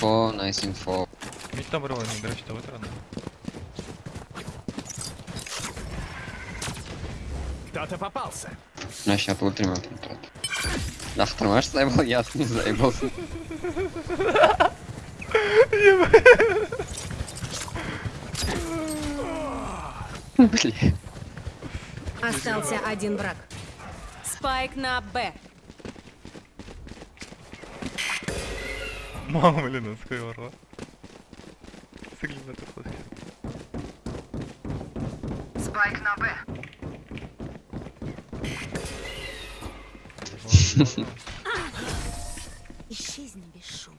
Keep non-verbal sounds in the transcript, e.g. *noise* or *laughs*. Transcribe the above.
Info, nice info. Там рвали, до речі, то витрано. Кто-то попался. Ну, сейчас контракт. Ах, ты можешь заебал? Я не заебался. *laughs* Блин. Остался один враг. Спайк на Б. Мама, блин, скорее ворва. Сыгли это плохо. Спайк на Б. Исчезни без шума.